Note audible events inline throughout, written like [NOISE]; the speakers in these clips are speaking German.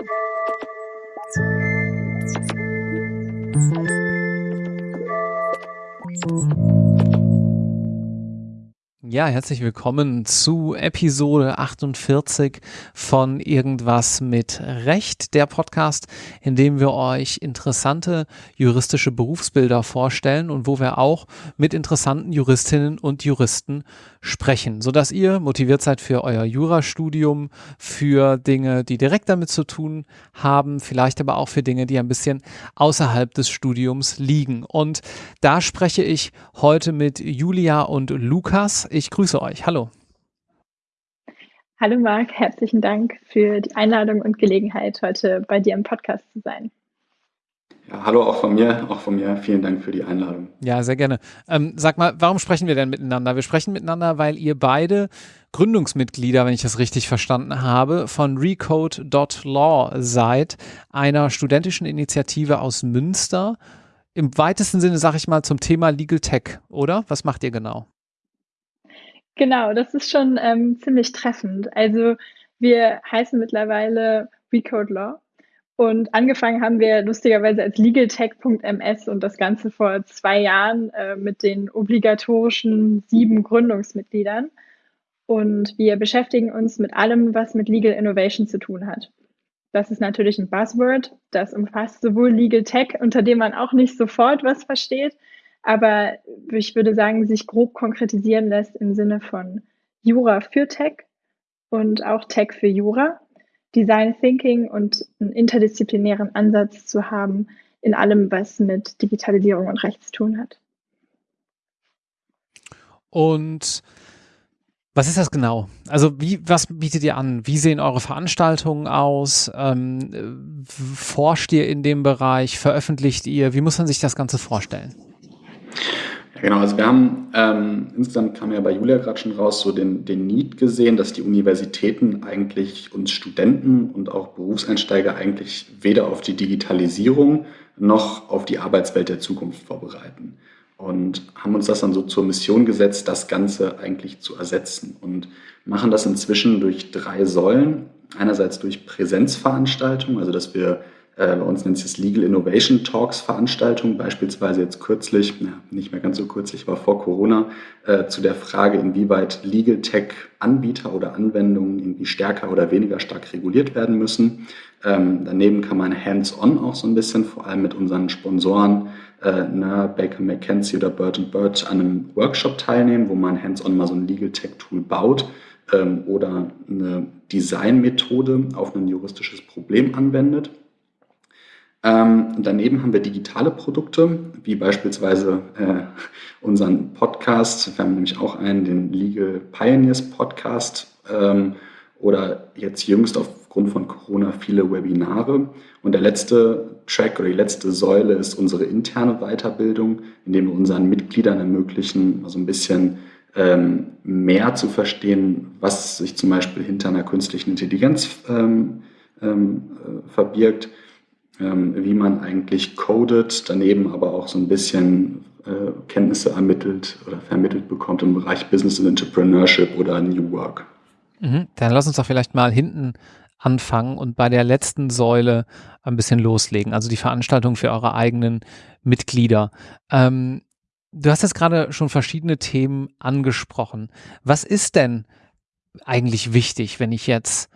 Thank you. Ja, herzlich willkommen zu Episode 48 von Irgendwas mit Recht, der Podcast, in dem wir euch interessante juristische Berufsbilder vorstellen und wo wir auch mit interessanten Juristinnen und Juristen sprechen, sodass ihr motiviert seid für euer Jurastudium, für Dinge, die direkt damit zu tun haben, vielleicht aber auch für Dinge, die ein bisschen außerhalb des Studiums liegen. Und da spreche ich heute mit Julia und Lukas. Ich grüße euch. Hallo. Hallo Marc, herzlichen Dank für die Einladung und Gelegenheit, heute bei dir im Podcast zu sein. Ja, hallo auch von mir, auch von mir. Vielen Dank für die Einladung. Ja, sehr gerne. Ähm, sag mal, warum sprechen wir denn miteinander? Wir sprechen miteinander, weil ihr beide Gründungsmitglieder, wenn ich das richtig verstanden habe, von Recode.law seid, einer studentischen Initiative aus Münster. Im weitesten Sinne, sage ich mal, zum Thema Legal Tech, oder? Was macht ihr genau? Genau, das ist schon ähm, ziemlich treffend. Also wir heißen mittlerweile Recode Law und angefangen haben wir lustigerweise als legaltech.ms und das Ganze vor zwei Jahren äh, mit den obligatorischen sieben Gründungsmitgliedern. Und wir beschäftigen uns mit allem, was mit Legal Innovation zu tun hat. Das ist natürlich ein Buzzword. Das umfasst sowohl Legal Tech, unter dem man auch nicht sofort was versteht, aber ich würde sagen, sich grob konkretisieren lässt im Sinne von Jura für Tech und auch Tech für Jura, Design Thinking und einen interdisziplinären Ansatz zu haben in allem, was mit Digitalisierung und Recht zu tun hat. Und was ist das genau? Also wie, was bietet ihr an? Wie sehen eure Veranstaltungen aus? Ähm, forscht ihr in dem Bereich? Veröffentlicht ihr? Wie muss man sich das Ganze vorstellen? Ja, genau, also wir haben ähm, insgesamt kam ja bei Julia gerade schon raus, so den, den Need gesehen, dass die Universitäten eigentlich uns Studenten und auch Berufseinsteiger eigentlich weder auf die Digitalisierung noch auf die Arbeitswelt der Zukunft vorbereiten. Und haben uns das dann so zur Mission gesetzt, das Ganze eigentlich zu ersetzen und machen das inzwischen durch drei Säulen. Einerseits durch Präsenzveranstaltungen, also dass wir bei uns nennt sich das Legal Innovation Talks Veranstaltung, beispielsweise jetzt kürzlich, ja, nicht mehr ganz so kürzlich, war vor Corona, äh, zu der Frage, inwieweit Legal Tech Anbieter oder Anwendungen irgendwie stärker oder weniger stark reguliert werden müssen. Ähm, daneben kann man hands-on auch so ein bisschen, vor allem mit unseren Sponsoren, äh, ne, Baker McKenzie oder Bird Bird an einem Workshop teilnehmen, wo man hands-on mal so ein Legal Tech Tool baut ähm, oder eine Designmethode auf ein juristisches Problem anwendet. Ähm, daneben haben wir digitale Produkte, wie beispielsweise äh, unseren Podcast. Wir haben nämlich auch einen, den Legal Pioneers Podcast ähm, oder jetzt jüngst aufgrund von Corona viele Webinare. Und der letzte Track oder die letzte Säule ist unsere interne Weiterbildung, indem wir unseren Mitgliedern ermöglichen, so ein bisschen ähm, mehr zu verstehen, was sich zum Beispiel hinter einer künstlichen Intelligenz ähm, ähm, äh, verbirgt wie man eigentlich codet, daneben aber auch so ein bisschen äh, Kenntnisse ermittelt oder vermittelt bekommt im Bereich Business and Entrepreneurship oder New Work. Mhm. Dann lass uns doch vielleicht mal hinten anfangen und bei der letzten Säule ein bisschen loslegen, also die Veranstaltung für eure eigenen Mitglieder. Ähm, du hast jetzt gerade schon verschiedene Themen angesprochen. Was ist denn eigentlich wichtig, wenn ich jetzt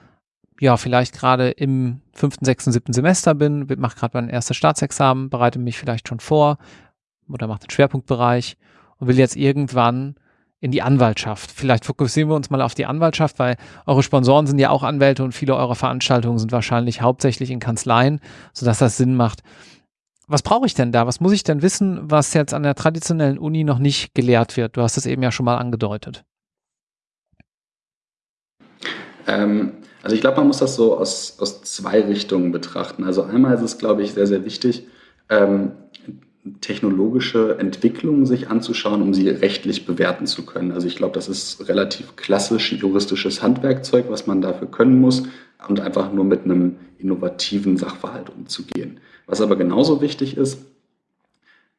ja, vielleicht gerade im fünften, sechsten, siebten Semester bin, mache gerade mein erstes Staatsexamen, bereite mich vielleicht schon vor oder mache den Schwerpunktbereich und will jetzt irgendwann in die Anwaltschaft. Vielleicht fokussieren wir uns mal auf die Anwaltschaft, weil eure Sponsoren sind ja auch Anwälte und viele eurer Veranstaltungen sind wahrscheinlich hauptsächlich in Kanzleien, sodass das Sinn macht. Was brauche ich denn da? Was muss ich denn wissen, was jetzt an der traditionellen Uni noch nicht gelehrt wird? Du hast es eben ja schon mal angedeutet. Ähm, also ich glaube, man muss das so aus, aus zwei Richtungen betrachten. Also einmal ist es, glaube ich, sehr, sehr wichtig, ähm, technologische Entwicklungen sich anzuschauen, um sie rechtlich bewerten zu können. Also ich glaube, das ist relativ klassisch juristisches Handwerkzeug, was man dafür können muss und einfach nur mit einem innovativen Sachverhalt umzugehen. Was aber genauso wichtig ist,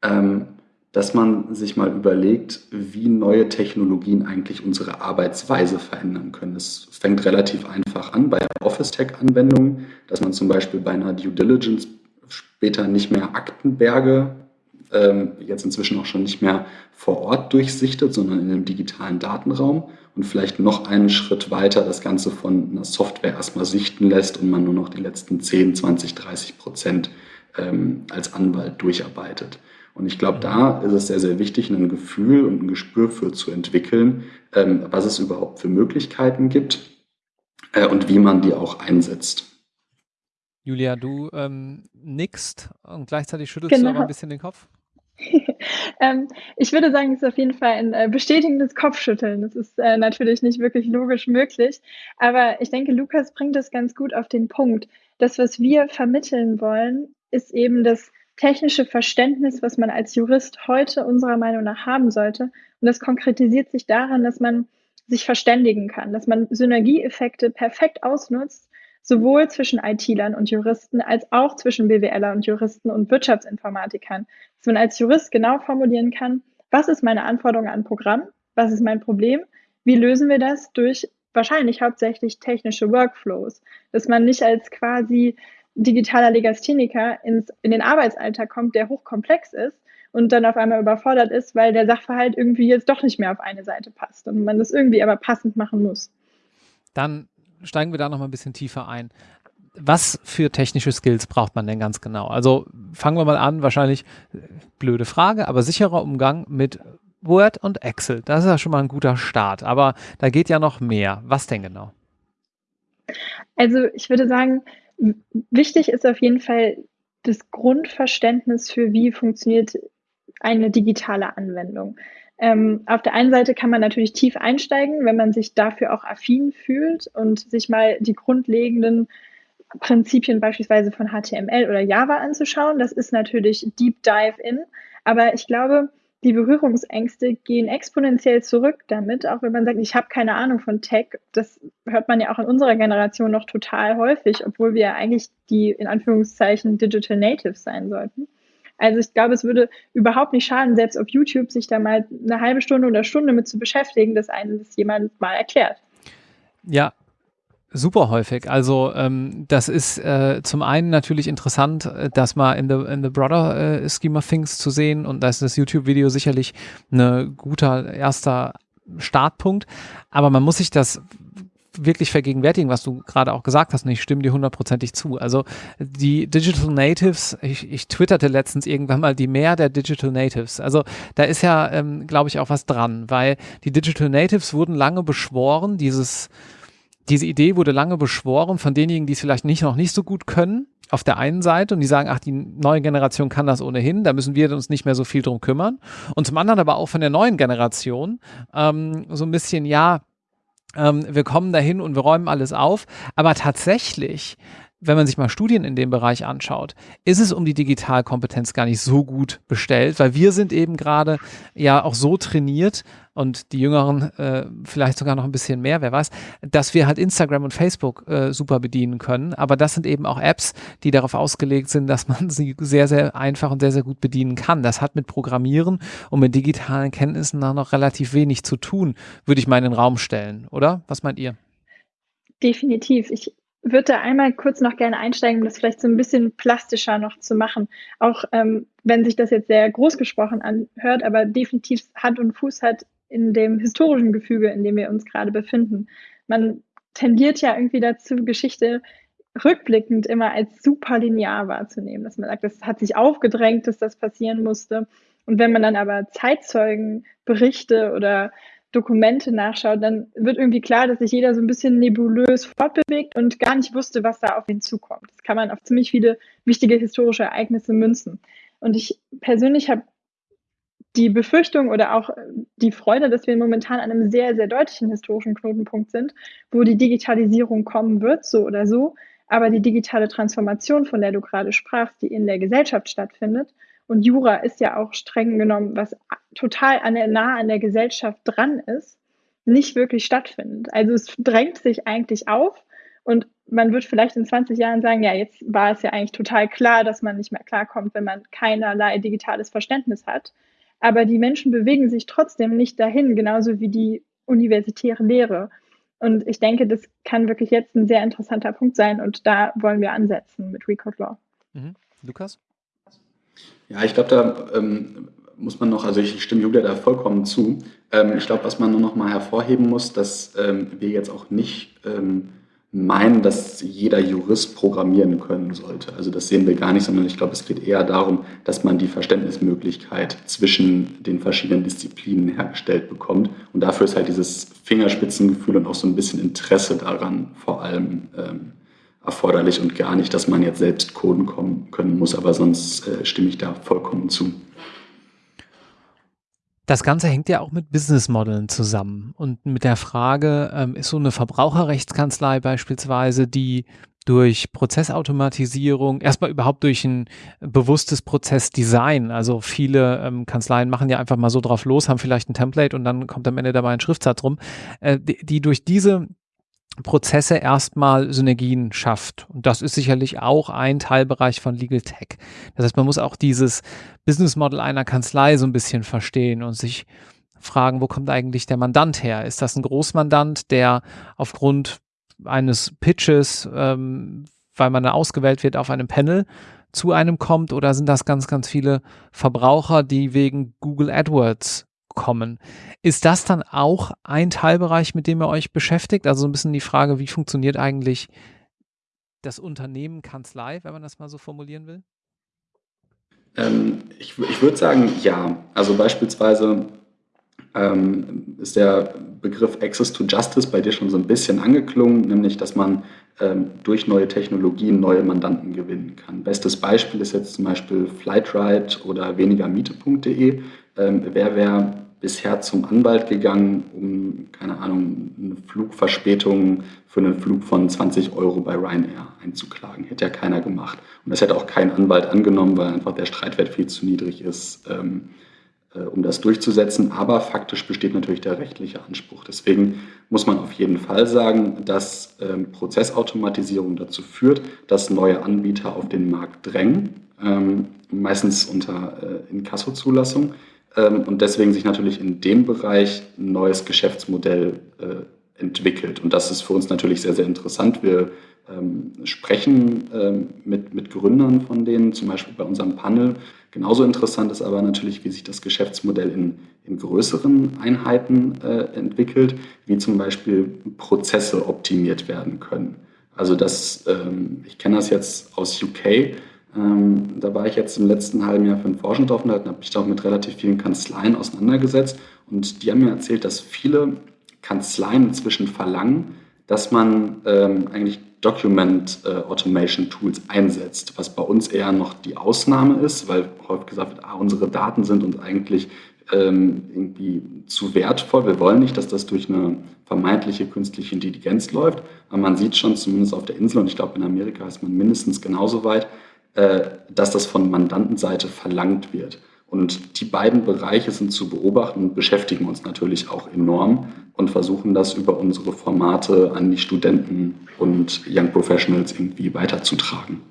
ähm, dass man sich mal überlegt, wie neue Technologien eigentlich unsere Arbeitsweise verändern können. Es fängt relativ einfach an bei Office-Tech-Anwendungen, dass man zum Beispiel bei einer Due Diligence später nicht mehr Aktenberge, ähm, jetzt inzwischen auch schon nicht mehr vor Ort durchsichtet, sondern in einem digitalen Datenraum und vielleicht noch einen Schritt weiter das Ganze von einer Software erstmal sichten lässt und man nur noch die letzten 10, 20, 30 Prozent ähm, als Anwalt durcharbeitet. Und ich glaube, da ist es sehr, sehr wichtig, ein Gefühl und ein Gespür für zu entwickeln, ähm, was es überhaupt für Möglichkeiten gibt äh, und wie man die auch einsetzt. Julia, du ähm, nickst und gleichzeitig schüttelst genau. du aber ein bisschen den Kopf. [LAUGHS] ähm, ich würde sagen, es ist auf jeden Fall ein äh, bestätigendes Kopfschütteln. Das ist äh, natürlich nicht wirklich logisch möglich, aber ich denke, Lukas bringt das ganz gut auf den Punkt. Das, was wir vermitteln wollen, ist eben das technische Verständnis, was man als Jurist heute unserer Meinung nach haben sollte. Und das konkretisiert sich daran, dass man sich verständigen kann, dass man Synergieeffekte perfekt ausnutzt, sowohl zwischen IT-Lern und Juristen als auch zwischen BWLer und Juristen und Wirtschaftsinformatikern. Dass man als Jurist genau formulieren kann, was ist meine Anforderung an Programm, was ist mein Problem, wie lösen wir das durch wahrscheinlich hauptsächlich technische Workflows, dass man nicht als quasi digitaler Legastheniker ins, in den Arbeitsalltag kommt, der hochkomplex ist und dann auf einmal überfordert ist, weil der Sachverhalt irgendwie jetzt doch nicht mehr auf eine Seite passt und man das irgendwie aber passend machen muss. Dann steigen wir da noch mal ein bisschen tiefer ein. Was für technische Skills braucht man denn ganz genau? Also fangen wir mal an, wahrscheinlich äh, blöde Frage, aber sicherer Umgang mit Word und Excel. Das ist ja schon mal ein guter Start, aber da geht ja noch mehr. Was denn genau? Also ich würde sagen, Wichtig ist auf jeden Fall das Grundverständnis für, wie funktioniert eine digitale Anwendung. Ähm, auf der einen Seite kann man natürlich tief einsteigen, wenn man sich dafür auch affin fühlt und sich mal die grundlegenden Prinzipien beispielsweise von HTML oder Java anzuschauen. Das ist natürlich Deep Dive in. Aber ich glaube, die Berührungsängste gehen exponentiell zurück damit, auch wenn man sagt, ich habe keine Ahnung von Tech. Das hört man ja auch in unserer Generation noch total häufig, obwohl wir eigentlich die in Anführungszeichen Digital Natives sein sollten. Also ich glaube, es würde überhaupt nicht schaden, selbst auf YouTube sich da mal eine halbe Stunde oder Stunde mit zu beschäftigen, dass einem das jemand mal erklärt. Ja, Super häufig. Also ähm, das ist äh, zum einen natürlich interessant, äh, das mal in the, in the broader äh, scheme of things zu sehen und da ist das YouTube-Video sicherlich ein guter erster Startpunkt. Aber man muss sich das wirklich vergegenwärtigen, was du gerade auch gesagt hast, und ich stimme dir hundertprozentig zu. Also die Digital Natives, ich, ich twitterte letztens irgendwann mal die Mehr der Digital Natives. Also da ist ja, ähm, glaube ich, auch was dran, weil die Digital Natives wurden lange beschworen, dieses diese Idee wurde lange beschworen von denjenigen, die es vielleicht nicht, noch nicht so gut können, auf der einen Seite und die sagen, ach, die neue Generation kann das ohnehin, da müssen wir uns nicht mehr so viel drum kümmern. Und zum anderen aber auch von der neuen Generation ähm, so ein bisschen, ja, ähm, wir kommen dahin und wir räumen alles auf. Aber tatsächlich wenn man sich mal Studien in dem Bereich anschaut, ist es um die Digitalkompetenz gar nicht so gut bestellt, weil wir sind eben gerade ja auch so trainiert und die Jüngeren äh, vielleicht sogar noch ein bisschen mehr, wer weiß, dass wir halt Instagram und Facebook äh, super bedienen können. Aber das sind eben auch Apps, die darauf ausgelegt sind, dass man [LAUGHS] sie sehr, sehr einfach und sehr, sehr gut bedienen kann. Das hat mit Programmieren und mit digitalen Kenntnissen noch relativ wenig zu tun, würde ich mal in den Raum stellen, oder? Was meint ihr? Definitiv. Ich würde da einmal kurz noch gerne einsteigen, um das vielleicht so ein bisschen plastischer noch zu machen. Auch ähm, wenn sich das jetzt sehr groß gesprochen anhört, aber definitiv Hand und Fuß hat in dem historischen Gefüge, in dem wir uns gerade befinden. Man tendiert ja irgendwie dazu, Geschichte rückblickend immer als super linear wahrzunehmen, dass man sagt, das hat sich aufgedrängt, dass das passieren musste. Und wenn man dann aber Zeitzeugenberichte oder Dokumente nachschaut, dann wird irgendwie klar, dass sich jeder so ein bisschen nebulös fortbewegt und gar nicht wusste, was da auf ihn zukommt. Das kann man auf ziemlich viele wichtige historische Ereignisse münzen. Und ich persönlich habe die Befürchtung oder auch die Freude, dass wir momentan an einem sehr, sehr deutlichen historischen Knotenpunkt sind, wo die Digitalisierung kommen wird, so oder so. Aber die digitale Transformation, von der du gerade sprachst, die in der Gesellschaft stattfindet, und Jura ist ja auch streng genommen, was total an der, nah an der Gesellschaft dran ist, nicht wirklich stattfindet. Also es drängt sich eigentlich auf und man wird vielleicht in 20 Jahren sagen, ja, jetzt war es ja eigentlich total klar, dass man nicht mehr klarkommt, wenn man keinerlei digitales Verständnis hat. aber die Menschen bewegen sich trotzdem nicht dahin, genauso wie die universitäre Lehre. Und ich denke, das kann wirklich jetzt ein sehr interessanter Punkt sein und da wollen wir ansetzen mit Recode Law. Mhm. Lukas? Ja, ich glaube, da ähm, muss man noch, also ich stimme Julia da vollkommen zu. Ähm, ich glaube, was man nur noch mal hervorheben muss, dass ähm, wir jetzt auch nicht ähm, meinen, dass jeder Jurist programmieren können sollte. Also das sehen wir gar nicht, sondern ich glaube, es geht eher darum, dass man die Verständnismöglichkeit zwischen den verschiedenen Disziplinen hergestellt bekommt. Und dafür ist halt dieses Fingerspitzengefühl und auch so ein bisschen Interesse daran vor allem ähm, erforderlich und gar nicht, dass man jetzt selbst coden kommen, können muss, aber sonst äh, stimme ich da vollkommen zu. Das Ganze hängt ja auch mit Businessmodellen zusammen und mit der Frage, ähm, ist so eine Verbraucherrechtskanzlei beispielsweise, die durch Prozessautomatisierung, erstmal überhaupt durch ein bewusstes Prozessdesign. Also viele ähm, Kanzleien machen ja einfach mal so drauf los, haben vielleicht ein Template und dann kommt am Ende dabei ein Schriftsatz rum, äh, die, die durch diese Prozesse erstmal Synergien schafft. Und das ist sicherlich auch ein Teilbereich von Legal Tech. Das heißt, man muss auch dieses Business Model einer Kanzlei so ein bisschen verstehen und sich fragen, wo kommt eigentlich der Mandant her? Ist das ein Großmandant, der aufgrund eines Pitches, ähm, weil man da ausgewählt wird auf einem Panel, zu einem kommt oder sind das ganz, ganz viele Verbraucher, die wegen Google AdWords kommen. Ist das dann auch ein Teilbereich, mit dem ihr euch beschäftigt? Also so ein bisschen die Frage, wie funktioniert eigentlich das Unternehmen Kanzlei, wenn man das mal so formulieren will? Ähm, ich, ich würde sagen, ja. Also beispielsweise ähm, ist der Begriff Access to Justice bei dir schon so ein bisschen angeklungen, nämlich dass man ähm, durch neue Technologien neue Mandanten gewinnen kann. Bestes Beispiel ist jetzt zum Beispiel Flightride oder wenigermiete.de. Ähm, wer wäre bisher zum Anwalt gegangen, um, keine Ahnung, eine Flugverspätung für einen Flug von 20 Euro bei Ryanair einzuklagen. Hätte ja keiner gemacht. Und das hätte auch kein Anwalt angenommen, weil einfach der Streitwert viel zu niedrig ist, ähm, äh, um das durchzusetzen. Aber faktisch besteht natürlich der rechtliche Anspruch. Deswegen muss man auf jeden Fall sagen, dass ähm, Prozessautomatisierung dazu führt, dass neue Anbieter auf den Markt drängen, ähm, meistens unter äh, Inkasso-Zulassung ähm, und deswegen sich natürlich in dem Bereich ein neues Geschäftsmodell äh, entwickelt. Und das ist für uns natürlich sehr, sehr interessant. Wir ähm, sprechen ähm, mit, mit Gründern von denen, zum Beispiel bei unserem Panel. Genauso interessant ist aber natürlich, wie sich das Geschäftsmodell in, in größeren Einheiten äh, entwickelt, wie zum Beispiel Prozesse optimiert werden können. Also das, ähm, ich kenne das jetzt aus UK, ähm, da war ich jetzt im letzten halben Jahr für einen Forschungsaufenthalt und habe mich da auch mit relativ vielen Kanzleien auseinandergesetzt. Und die haben mir erzählt, dass viele Kanzleien inzwischen verlangen, dass man ähm, eigentlich Document äh, Automation Tools einsetzt, was bei uns eher noch die Ausnahme ist, weil häufig gesagt wird, ah, unsere Daten sind uns eigentlich ähm, irgendwie zu wertvoll. Wir wollen nicht, dass das durch eine vermeintliche künstliche Intelligenz läuft. Aber man sieht schon, zumindest auf der Insel, und ich glaube in Amerika ist man mindestens genauso weit, dass das von Mandantenseite verlangt wird. Und die beiden Bereiche sind zu beobachten und beschäftigen uns natürlich auch enorm und versuchen das über unsere Formate an die Studenten und Young Professionals irgendwie weiterzutragen.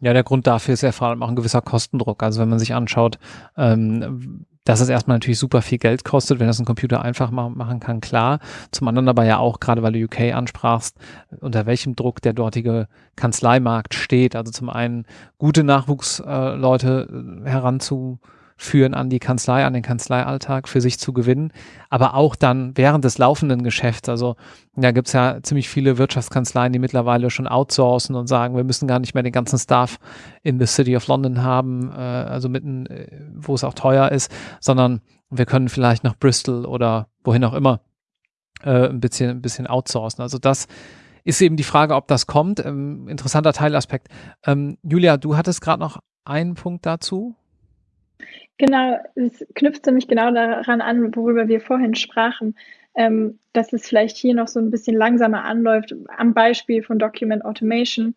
Ja, der Grund dafür ist ja vor allem auch ein gewisser Kostendruck. Also wenn man sich anschaut, ähm, dass es erstmal natürlich super viel Geld kostet, wenn das ein Computer einfach machen kann, klar. Zum anderen aber ja auch, gerade weil du UK ansprachst, unter welchem Druck der dortige Kanzleimarkt steht. Also zum einen gute Nachwuchsleute äh, heranzu führen an die Kanzlei, an den Kanzleialltag für sich zu gewinnen, aber auch dann während des laufenden Geschäfts. Also da gibt es ja ziemlich viele Wirtschaftskanzleien, die mittlerweile schon outsourcen und sagen, wir müssen gar nicht mehr den ganzen Staff in the City of London haben, äh, also mitten, äh, wo es auch teuer ist, sondern wir können vielleicht nach Bristol oder wohin auch immer äh, ein bisschen, ein bisschen outsourcen. Also das ist eben die Frage, ob das kommt. Ähm, interessanter Teilaspekt. Ähm, Julia, du hattest gerade noch einen Punkt dazu. Genau, es knüpft ziemlich genau daran an, worüber wir vorhin sprachen, ähm, dass es vielleicht hier noch so ein bisschen langsamer anläuft, am Beispiel von Document Automation,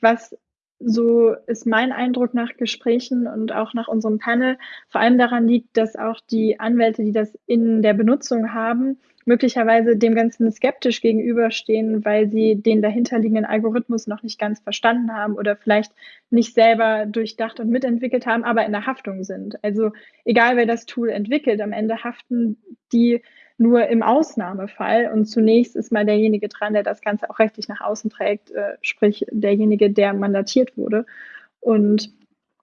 was so ist mein Eindruck nach Gesprächen und auch nach unserem Panel, vor allem daran liegt, dass auch die Anwälte, die das in der Benutzung haben, möglicherweise dem Ganzen skeptisch gegenüberstehen, weil sie den dahinterliegenden Algorithmus noch nicht ganz verstanden haben oder vielleicht nicht selber durchdacht und mitentwickelt haben, aber in der Haftung sind. Also egal wer das Tool entwickelt, am Ende haften die nur im Ausnahmefall. Und zunächst ist mal derjenige dran, der das Ganze auch rechtlich nach außen trägt, äh, sprich derjenige, der mandatiert wurde. Und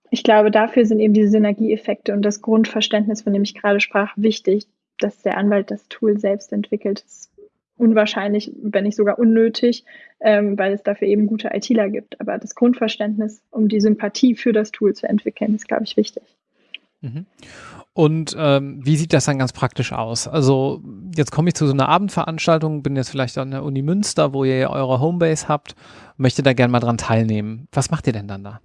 ich glaube, dafür sind eben diese Synergieeffekte und das Grundverständnis, von dem ich gerade sprach, wichtig, dass der Anwalt das Tool selbst entwickelt. Ist unwahrscheinlich, wenn nicht sogar unnötig, ähm, weil es dafür eben gute ITler gibt. Aber das Grundverständnis, um die Sympathie für das Tool zu entwickeln, ist, glaube ich, wichtig. Mhm. Und ähm, wie sieht das dann ganz praktisch aus? Also jetzt komme ich zu so einer Abendveranstaltung, bin jetzt vielleicht an der Uni Münster, wo ihr eure Homebase habt, möchte da gerne mal dran teilnehmen. Was macht ihr denn dann da?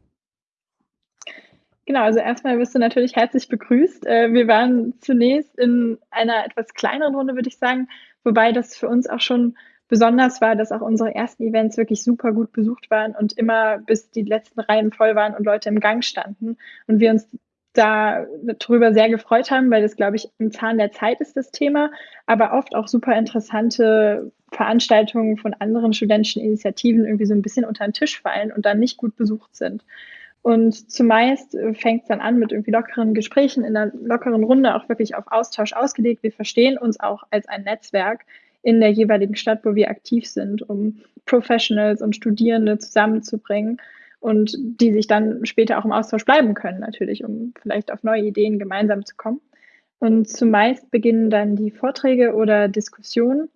Genau, also erstmal wirst du natürlich herzlich begrüßt. Äh, wir waren zunächst in einer etwas kleineren Runde, würde ich sagen, wobei das für uns auch schon besonders war, dass auch unsere ersten Events wirklich super gut besucht waren und immer bis die letzten Reihen voll waren und Leute im Gang standen und wir uns darüber sehr gefreut haben, weil das, glaube ich, im Zahn der Zeit ist das Thema, aber oft auch super interessante Veranstaltungen von anderen studentischen Initiativen irgendwie so ein bisschen unter den Tisch fallen und dann nicht gut besucht sind. Und zumeist äh, fängt es dann an mit irgendwie lockeren Gesprächen in einer lockeren Runde, auch wirklich auf Austausch ausgelegt. Wir verstehen uns auch als ein Netzwerk in der jeweiligen Stadt, wo wir aktiv sind, um Professionals und Studierende zusammenzubringen und die sich dann später auch im Austausch bleiben können, natürlich, um vielleicht auf neue Ideen gemeinsam zu kommen. Und zumeist beginnen dann die Vorträge oder Diskussionen.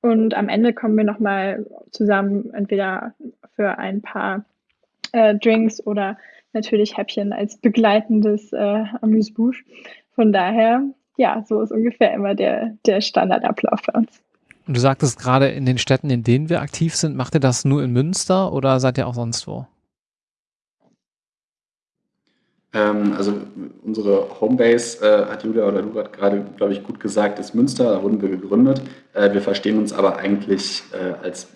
Und am Ende kommen wir nochmal zusammen, entweder für ein paar äh, Drinks oder natürlich Häppchen als begleitendes äh, Amuse-Bouche. Von daher, ja, so ist ungefähr immer der, der Standardablauf bei uns. Und du sagtest gerade in den Städten, in denen wir aktiv sind, macht ihr das nur in Münster oder seid ihr auch sonst wo? Ähm, also unsere Homebase, äh, hat Julia oder du gerade, glaube ich, gut gesagt, ist Münster, da wurden wir gegründet. Äh, wir verstehen uns aber eigentlich äh, als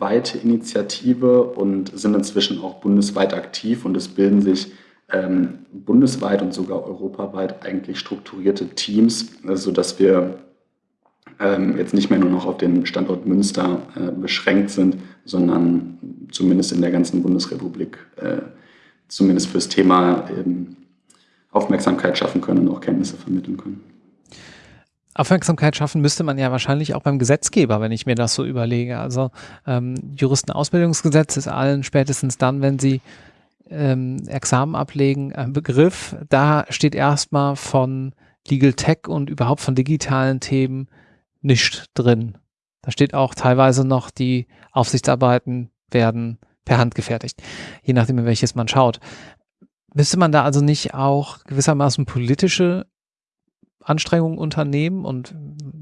bundesweite Initiative und sind inzwischen auch bundesweit aktiv und es bilden sich ähm, bundesweit und sogar europaweit eigentlich strukturierte Teams, sodass wir ähm, jetzt nicht mehr nur noch auf den Standort Münster äh, beschränkt sind, sondern zumindest in der ganzen Bundesrepublik äh, zumindest fürs Thema eben Aufmerksamkeit schaffen können und auch Kenntnisse vermitteln können. Aufmerksamkeit schaffen müsste man ja wahrscheinlich auch beim Gesetzgeber, wenn ich mir das so überlege. Also ähm, Juristenausbildungsgesetz ist allen spätestens dann, wenn sie ähm, Examen ablegen, ein Begriff. Da steht erstmal von Legal Tech und überhaupt von digitalen Themen nicht drin. Da steht auch teilweise noch, die Aufsichtsarbeiten werden per Hand gefertigt, je nachdem, in welches man schaut. Müsste man da also nicht auch gewissermaßen politische Anstrengungen unternehmen und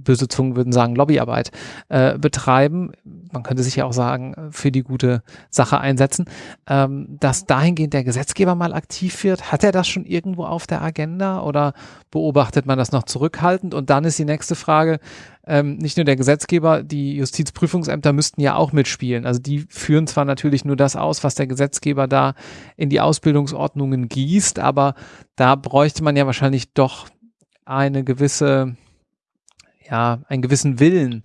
böse Zungen würden sagen Lobbyarbeit äh, betreiben, man könnte sich ja auch sagen, für die gute Sache einsetzen, ähm, dass dahingehend der Gesetzgeber mal aktiv wird. Hat er das schon irgendwo auf der Agenda oder beobachtet man das noch zurückhaltend? Und dann ist die nächste Frage, ähm, nicht nur der Gesetzgeber, die Justizprüfungsämter müssten ja auch mitspielen. Also die führen zwar natürlich nur das aus, was der Gesetzgeber da in die Ausbildungsordnungen gießt, aber da bräuchte man ja wahrscheinlich doch eine gewisse, ja, einen gewissen Willen,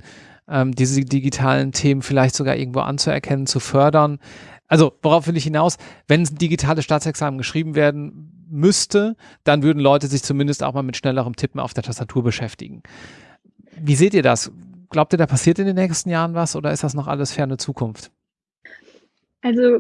ähm, diese digitalen Themen vielleicht sogar irgendwo anzuerkennen, zu fördern. Also, worauf will ich hinaus? Wenn digitale Staatsexamen geschrieben werden müsste, dann würden Leute sich zumindest auch mal mit schnellerem Tippen auf der Tastatur beschäftigen. Wie seht ihr das? Glaubt ihr, da passiert in den nächsten Jahren was oder ist das noch alles ferne Zukunft? Also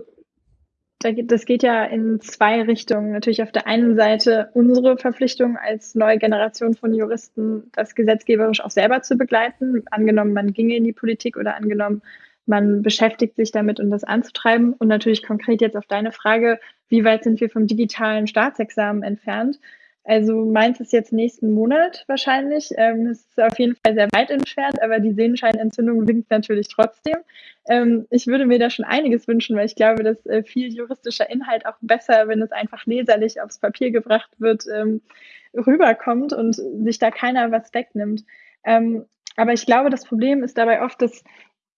das geht ja in zwei Richtungen. Natürlich auf der einen Seite unsere Verpflichtung als neue Generation von Juristen, das gesetzgeberisch auch selber zu begleiten. Angenommen, man ginge in die Politik oder angenommen, man beschäftigt sich damit, um das anzutreiben. Und natürlich konkret jetzt auf deine Frage, wie weit sind wir vom digitalen Staatsexamen entfernt? Also meins ist jetzt nächsten Monat wahrscheinlich. Ähm, es ist auf jeden Fall sehr weit entfernt, aber die Sehenscheinentzündung winkt natürlich trotzdem. Ähm, ich würde mir da schon einiges wünschen, weil ich glaube, dass äh, viel juristischer Inhalt auch besser, wenn es einfach leserlich aufs Papier gebracht wird, ähm, rüberkommt und sich da keiner was wegnimmt. Ähm, aber ich glaube, das Problem ist dabei oft, dass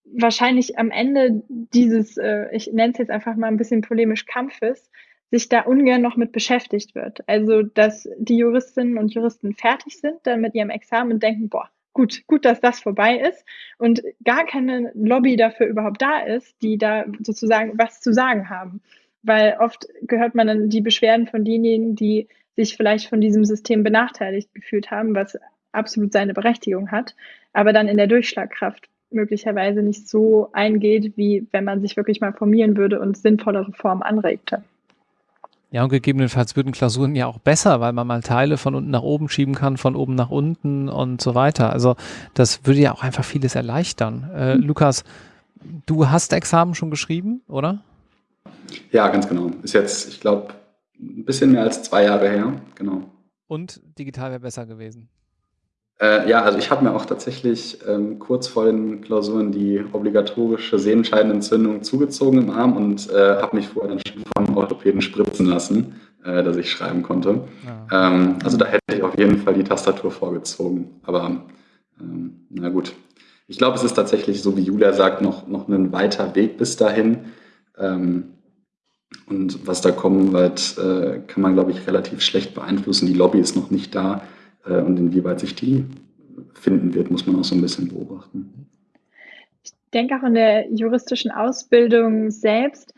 wahrscheinlich am Ende dieses, äh, ich nenne es jetzt einfach mal ein bisschen polemisch Kampfes, sich da ungern noch mit beschäftigt wird. Also, dass die Juristinnen und Juristen fertig sind dann mit ihrem Examen und denken, boah, gut, gut, dass das vorbei ist und gar keine Lobby dafür überhaupt da ist, die da sozusagen was zu sagen haben. Weil oft gehört man dann die Beschwerden von denjenigen, die sich vielleicht von diesem System benachteiligt gefühlt haben, was absolut seine Berechtigung hat, aber dann in der Durchschlagkraft möglicherweise nicht so eingeht, wie wenn man sich wirklich mal formieren würde und sinnvolle Reformen anregte. Ja, und gegebenenfalls würden Klausuren ja auch besser, weil man mal Teile von unten nach oben schieben kann, von oben nach unten und so weiter. Also das würde ja auch einfach vieles erleichtern. Äh, mhm. Lukas, du hast Examen schon geschrieben, oder? Ja, ganz genau. Ist jetzt, ich glaube, ein bisschen mehr als zwei Jahre her, genau. Und digital wäre besser gewesen. Äh, ja, also ich habe mir auch tatsächlich ähm, kurz vor den Klausuren die obligatorische Sehenscheidenentzündung zugezogen im Arm und äh, habe mich vorher dann schon vom Orthopäden spritzen lassen, äh, dass ich schreiben konnte. Ja. Ähm, also da hätte ich auf jeden Fall die Tastatur vorgezogen. Aber ähm, na gut. Ich glaube, es ist tatsächlich, so wie Julia sagt, noch, noch ein weiter Weg bis dahin. Ähm, und was da kommen wird, äh, kann man, glaube ich, relativ schlecht beeinflussen. Die Lobby ist noch nicht da. Äh, und inwieweit sich die finden wird, muss man auch so ein bisschen beobachten. Ich denke auch in der juristischen Ausbildung selbst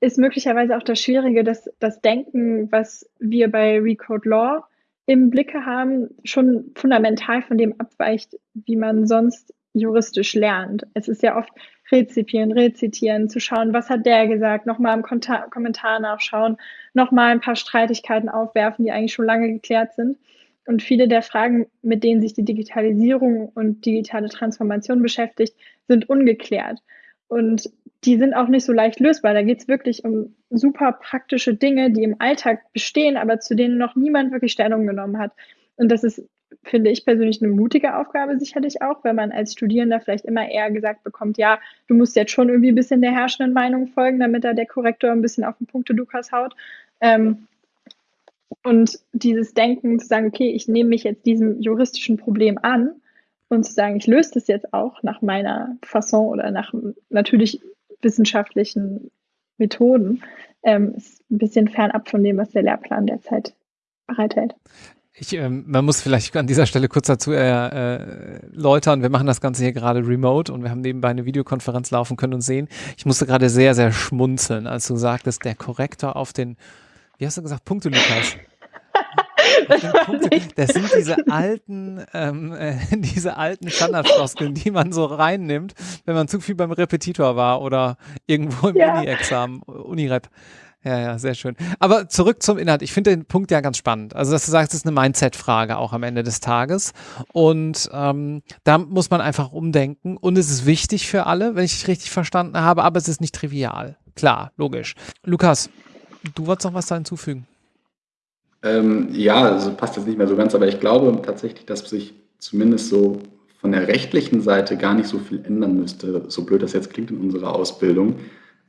ist möglicherweise auch das Schwierige, dass das Denken, was wir bei Recode Law im Blicke haben, schon fundamental von dem abweicht, wie man sonst juristisch lernt. Es ist ja oft rezipieren, rezitieren, zu schauen, was hat der gesagt, nochmal im Kommentar nachschauen, nochmal ein paar Streitigkeiten aufwerfen, die eigentlich schon lange geklärt sind. Und viele der Fragen, mit denen sich die Digitalisierung und digitale Transformation beschäftigt, sind ungeklärt. Und die sind auch nicht so leicht lösbar. Da geht es wirklich um super praktische Dinge, die im Alltag bestehen, aber zu denen noch niemand wirklich Stellung genommen hat. Und das ist, finde ich persönlich, eine mutige Aufgabe sicherlich auch, wenn man als Studierender vielleicht immer eher gesagt bekommt, ja, du musst jetzt schon irgendwie ein bisschen der herrschenden Meinung folgen, damit da der Korrektor ein bisschen auf den Punkte Lukas haut. Ähm, und dieses Denken zu sagen, okay, ich nehme mich jetzt diesem juristischen Problem an und zu sagen, ich löse das jetzt auch nach meiner Fasson oder nach natürlich wissenschaftlichen Methoden, ähm, ist ein bisschen fernab von dem, was der Lehrplan derzeit bereithält. Ich, ähm, man muss vielleicht an dieser Stelle kurz dazu erläutern, äh, wir machen das Ganze hier gerade remote und wir haben nebenbei eine Videokonferenz laufen können und sehen. Ich musste gerade sehr, sehr schmunzeln, als du sagtest, der Korrektor auf den wie hast du gesagt, Punkte, Lukas? [LAUGHS] Das, Punkte, das sind diese alten, ähm, äh, [LAUGHS] diese alten Standardfloskeln, die man so reinnimmt, wenn man zu viel beim Repetitor war oder irgendwo im ja. Uni-Examen, Uni-Rep. Ja, ja, sehr schön. Aber zurück zum Inhalt. Ich finde den Punkt ja ganz spannend. Also, dass du sagst, es ist eine Mindset-Frage auch am Ende des Tages. Und ähm, da muss man einfach umdenken. Und es ist wichtig für alle, wenn ich dich richtig verstanden habe, aber es ist nicht trivial. Klar, logisch. Lukas, Du wolltest noch was da hinzufügen? Ähm, ja, also passt jetzt nicht mehr so ganz, aber ich glaube tatsächlich, dass sich zumindest so von der rechtlichen Seite gar nicht so viel ändern müsste, so blöd das jetzt klingt in unserer Ausbildung.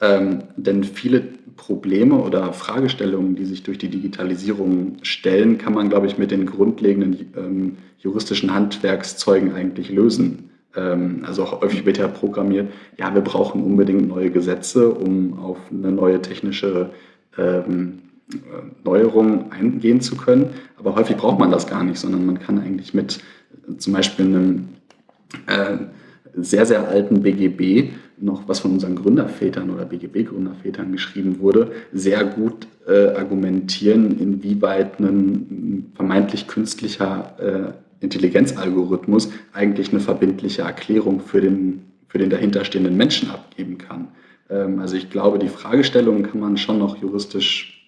Ähm, denn viele Probleme oder Fragestellungen, die sich durch die Digitalisierung stellen, kann man, glaube ich, mit den grundlegenden ähm, juristischen Handwerkszeugen eigentlich lösen. Ähm, also auch häufig wird ja programmiert, ja, wir brauchen unbedingt neue Gesetze, um auf eine neue technische ähm, Neuerungen eingehen zu können. Aber häufig braucht man das gar nicht, sondern man kann eigentlich mit äh, zum Beispiel einem äh, sehr, sehr alten BGB, noch was von unseren Gründervätern oder BGB-Gründervätern geschrieben wurde, sehr gut äh, argumentieren, inwieweit ein vermeintlich künstlicher äh, Intelligenzalgorithmus eigentlich eine verbindliche Erklärung für den, für den dahinterstehenden Menschen abgeben kann. Ähm, also ich glaube, die Fragestellungen kann man schon noch juristisch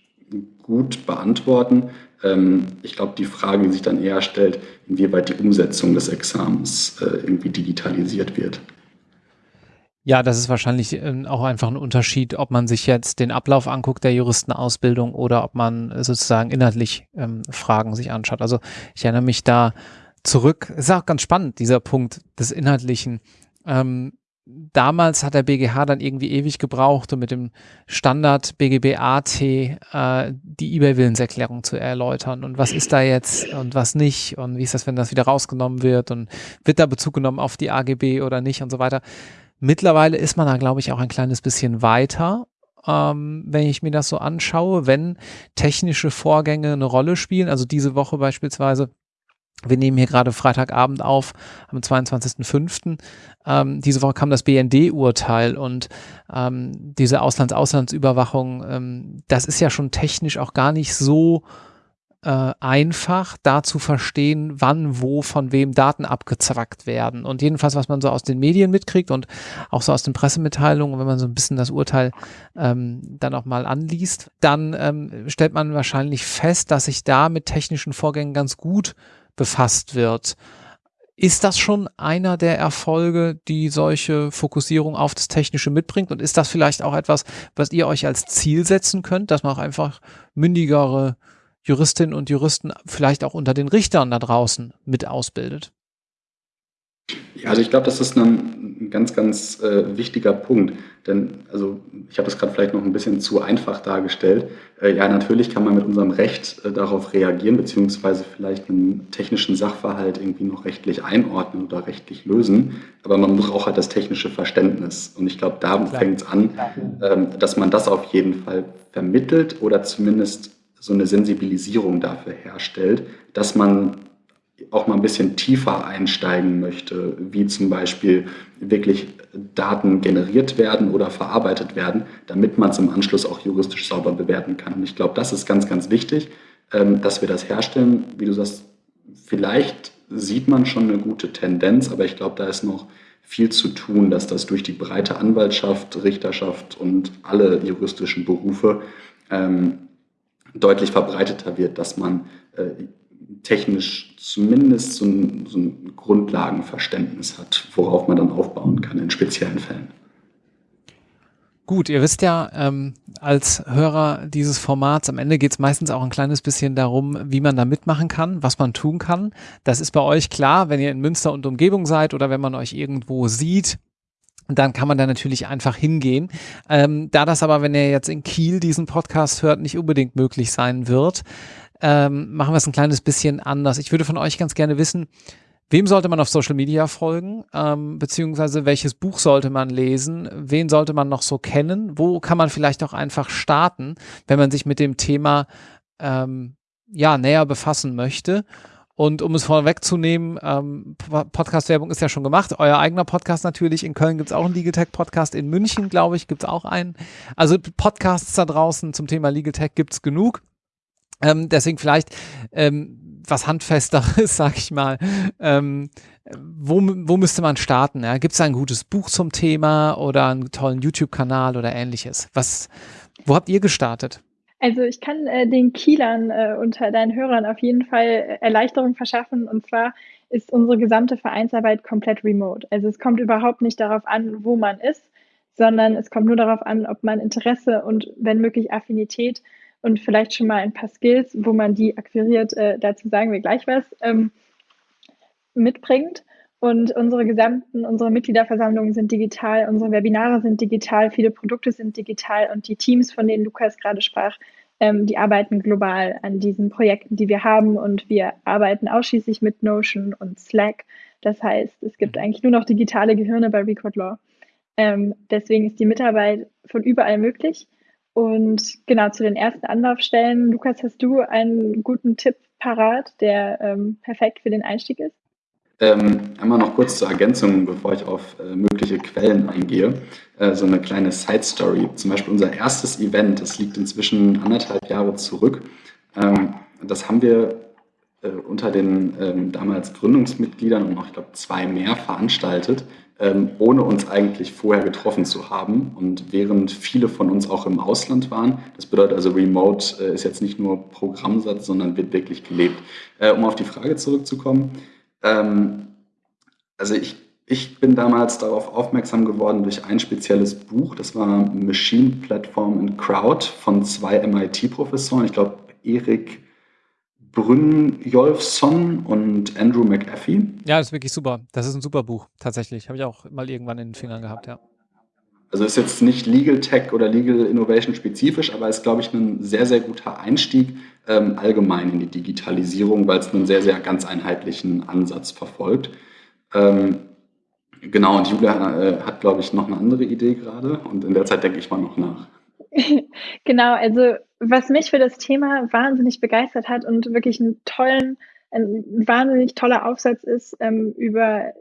gut beantworten. Ähm, ich glaube, die Frage, die sich dann eher stellt, inwieweit die Umsetzung des Examens äh, irgendwie digitalisiert wird. Ja, das ist wahrscheinlich ähm, auch einfach ein Unterschied, ob man sich jetzt den Ablauf anguckt der Juristenausbildung oder ob man sozusagen inhaltlich Fragen sich anschaut. Also ich erinnere mich da zurück, ist auch ganz spannend, dieser Punkt des Inhaltlichen. Ähm, damals hat der BGH dann irgendwie ewig gebraucht, um mit dem Standard BGB AT äh, die eBay-Willenserklärung zu erläutern. Und was ist da jetzt und was nicht? Und wie ist das, wenn das wieder rausgenommen wird? Und wird da Bezug genommen auf die AGB oder nicht und so weiter? Mittlerweile ist man da, glaube ich, auch ein kleines bisschen weiter, ähm, wenn ich mir das so anschaue, wenn technische Vorgänge eine Rolle spielen. Also diese Woche beispielsweise wir nehmen hier gerade Freitagabend auf, am 22.05. Ähm, diese Woche kam das BND-Urteil und ähm, diese Auslands-Auslandsüberwachung, ähm, das ist ja schon technisch auch gar nicht so äh, einfach, da zu verstehen, wann, wo, von wem Daten abgezwackt werden. Und jedenfalls, was man so aus den Medien mitkriegt und auch so aus den Pressemitteilungen, wenn man so ein bisschen das Urteil ähm, dann auch mal anliest, dann ähm, stellt man wahrscheinlich fest, dass sich da mit technischen Vorgängen ganz gut befasst wird. Ist das schon einer der Erfolge, die solche Fokussierung auf das Technische mitbringt? Und ist das vielleicht auch etwas, was ihr euch als Ziel setzen könnt, dass man auch einfach mündigere Juristinnen und Juristen vielleicht auch unter den Richtern da draußen mit ausbildet? Ja, also ich glaube, das ist ein, ganz, ganz äh, wichtiger Punkt. Denn, also ich habe das gerade vielleicht noch ein bisschen zu einfach dargestellt. Äh, ja, natürlich kann man mit unserem Recht äh, darauf reagieren, beziehungsweise vielleicht einen technischen Sachverhalt irgendwie noch rechtlich einordnen oder rechtlich lösen. Aber man braucht halt das technische Verständnis. Und ich glaube, da fängt es an, ähm, dass man das auf jeden Fall vermittelt oder zumindest so eine Sensibilisierung dafür herstellt, dass man auch mal ein bisschen tiefer einsteigen möchte, wie zum Beispiel wirklich Daten generiert werden oder verarbeitet werden, damit man es im Anschluss auch juristisch sauber bewerten kann. Und ich glaube, das ist ganz, ganz wichtig, ähm, dass wir das herstellen. Wie du sagst, vielleicht sieht man schon eine gute Tendenz, aber ich glaube, da ist noch viel zu tun, dass das durch die breite Anwaltschaft, Richterschaft und alle juristischen Berufe ähm, deutlich verbreiteter wird, dass man äh, technisch zumindest so ein, so ein Grundlagenverständnis hat, worauf man dann aufbauen kann in speziellen Fällen. Gut, ihr wisst ja, ähm, als Hörer dieses Formats, am Ende geht es meistens auch ein kleines bisschen darum, wie man da mitmachen kann, was man tun kann. Das ist bei euch klar, wenn ihr in Münster und Umgebung seid oder wenn man euch irgendwo sieht, dann kann man da natürlich einfach hingehen. Ähm, da das aber, wenn ihr jetzt in Kiel diesen Podcast hört, nicht unbedingt möglich sein wird, ähm, machen wir es ein kleines bisschen anders. Ich würde von euch ganz gerne wissen, wem sollte man auf Social Media folgen, ähm, beziehungsweise welches Buch sollte man lesen, wen sollte man noch so kennen, wo kann man vielleicht auch einfach starten, wenn man sich mit dem Thema ähm, ja näher befassen möchte. Und um es vorwegzunehmen, ähm, Podcast-Werbung ist ja schon gemacht. Euer eigener Podcast natürlich. In Köln gibt es auch einen Legal Tech Podcast. In München, glaube ich, gibt es auch einen. Also Podcasts da draußen zum Thema Legal Tech gibt es genug. Ähm, deswegen vielleicht ähm, was Handfesteres, [LAUGHS] sag ich mal. Ähm, wo, wo müsste man starten? Ja? Gibt es ein gutes Buch zum Thema oder einen tollen YouTube-Kanal oder ähnliches? Was, wo habt ihr gestartet? Also ich kann äh, den Kielern äh, unter deinen Hörern auf jeden Fall Erleichterung verschaffen. Und zwar ist unsere gesamte Vereinsarbeit komplett remote. Also es kommt überhaupt nicht darauf an, wo man ist, sondern es kommt nur darauf an, ob man Interesse und wenn möglich Affinität und vielleicht schon mal ein paar Skills, wo man die akquiriert, äh, dazu sagen wir gleich was, ähm, mitbringt. Und unsere gesamten, unsere Mitgliederversammlungen sind digital, unsere Webinare sind digital, viele Produkte sind digital und die Teams, von denen Lukas gerade sprach, ähm, die arbeiten global an diesen Projekten, die wir haben und wir arbeiten ausschließlich mit Notion und Slack. Das heißt, es gibt eigentlich nur noch digitale Gehirne bei Record Law. Ähm, deswegen ist die Mitarbeit von überall möglich. Und genau zu den ersten Anlaufstellen, Lukas, hast du einen guten Tipp parat, der ähm, perfekt für den Einstieg ist? Ähm, einmal noch kurz zur Ergänzung, bevor ich auf äh, mögliche Quellen eingehe. Äh, so eine kleine Side Story. Zum Beispiel unser erstes Event, das liegt inzwischen anderthalb Jahre zurück. Ähm, das haben wir äh, unter den ähm, damals Gründungsmitgliedern und noch, ich glaube, zwei mehr veranstaltet ähm, ohne uns eigentlich vorher getroffen zu haben. Und während viele von uns auch im Ausland waren, das bedeutet also Remote äh, ist jetzt nicht nur Programmsatz, sondern wird wirklich gelebt. Äh, um auf die Frage zurückzukommen, ähm, also ich, ich bin damals darauf aufmerksam geworden durch ein spezielles Buch, das war Machine Platform and Crowd von zwei MIT-Professoren, ich glaube Erik Brynjolfsson und Andrew McAfee. Ja, das ist wirklich super. Das ist ein super Buch, tatsächlich. Habe ich auch mal irgendwann in den Fingern gehabt, ja. Also ist jetzt nicht Legal Tech oder Legal Innovation spezifisch, aber ist, glaube ich, ein sehr, sehr guter Einstieg ähm, allgemein in die Digitalisierung, weil es einen sehr, sehr ganz einheitlichen Ansatz verfolgt. Ähm, Genau, und Julia äh, hat, glaube ich, noch eine andere Idee gerade und in der Zeit denke ich mal noch nach. [LAUGHS] Genau, also was mich für das Thema wahnsinnig begeistert hat und wirklich einen tollen ein wahnsinnig toller Aufsatz ist, ähm, über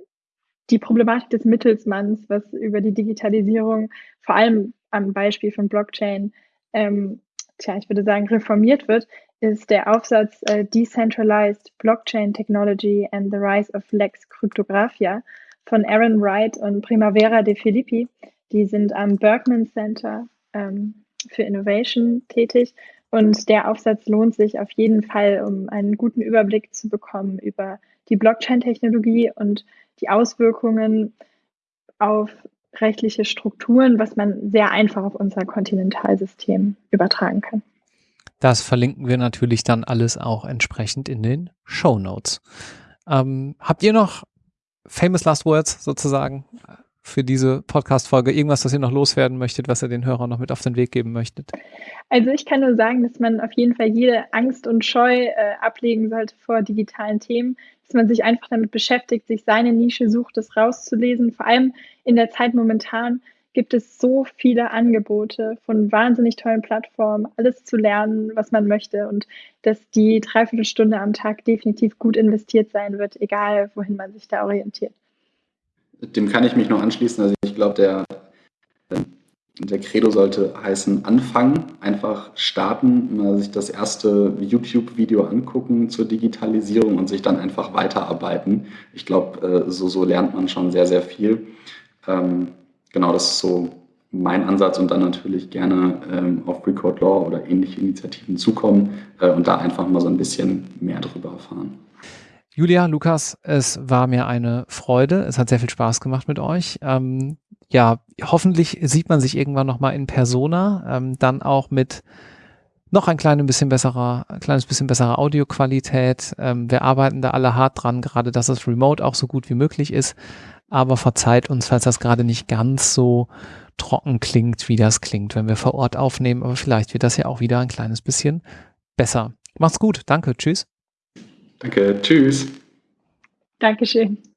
die Problematik des Mittelsmanns, was über die Digitalisierung, vor allem am Beispiel von Blockchain, ähm, tja, ich würde sagen, reformiert wird, ist der Aufsatz äh, Decentralized Blockchain Technology and the Rise of Lex Cryptographia von Aaron Wright und Primavera de Filippi. Die sind am Berkman Center ähm, für Innovation tätig. Und der Aufsatz lohnt sich auf jeden Fall, um einen guten Überblick zu bekommen über die Blockchain-Technologie und die Auswirkungen auf rechtliche Strukturen, was man sehr einfach auf unser Kontinentalsystem übertragen kann. Das verlinken wir natürlich dann alles auch entsprechend in den Show Notes. Ähm, habt ihr noch famous last words sozusagen für diese Podcast-Folge? Irgendwas, das ihr noch loswerden möchtet, was ihr den Hörern noch mit auf den Weg geben möchtet? Also ich kann nur sagen, dass man auf jeden Fall jede Angst und Scheu äh, ablegen sollte vor digitalen Themen, dass man sich einfach damit beschäftigt, sich seine Nische sucht, das rauszulesen. Vor allem in der Zeit momentan gibt es so viele Angebote von wahnsinnig tollen Plattformen, alles zu lernen, was man möchte und dass die Dreiviertelstunde am Tag definitiv gut investiert sein wird, egal wohin man sich da orientiert. Dem kann ich mich noch anschließen. Also ich glaube, der, der Credo sollte heißen anfangen, einfach starten, mal sich das erste YouTube-Video angucken zur Digitalisierung und sich dann einfach weiterarbeiten. Ich glaube, äh, so, so lernt man schon sehr, sehr viel. Ähm, genau, das ist so mein Ansatz und dann natürlich gerne ähm, auf Record Law oder ähnliche Initiativen zukommen äh, und da einfach mal so ein bisschen mehr drüber erfahren. Julia, Lukas, es war mir eine Freude. Es hat sehr viel Spaß gemacht mit euch. Ähm, ja, hoffentlich sieht man sich irgendwann nochmal in Persona, ähm, dann auch mit noch ein kleines bisschen besserer, ein kleines bisschen besserer Audioqualität. Ähm, wir arbeiten da alle hart dran, gerade dass es remote auch so gut wie möglich ist. Aber verzeiht uns, falls das gerade nicht ganz so trocken klingt, wie das klingt, wenn wir vor Ort aufnehmen. Aber vielleicht wird das ja auch wieder ein kleines bisschen besser. Macht's gut. Danke. Tschüss. Danke, tschüss. Dankeschön.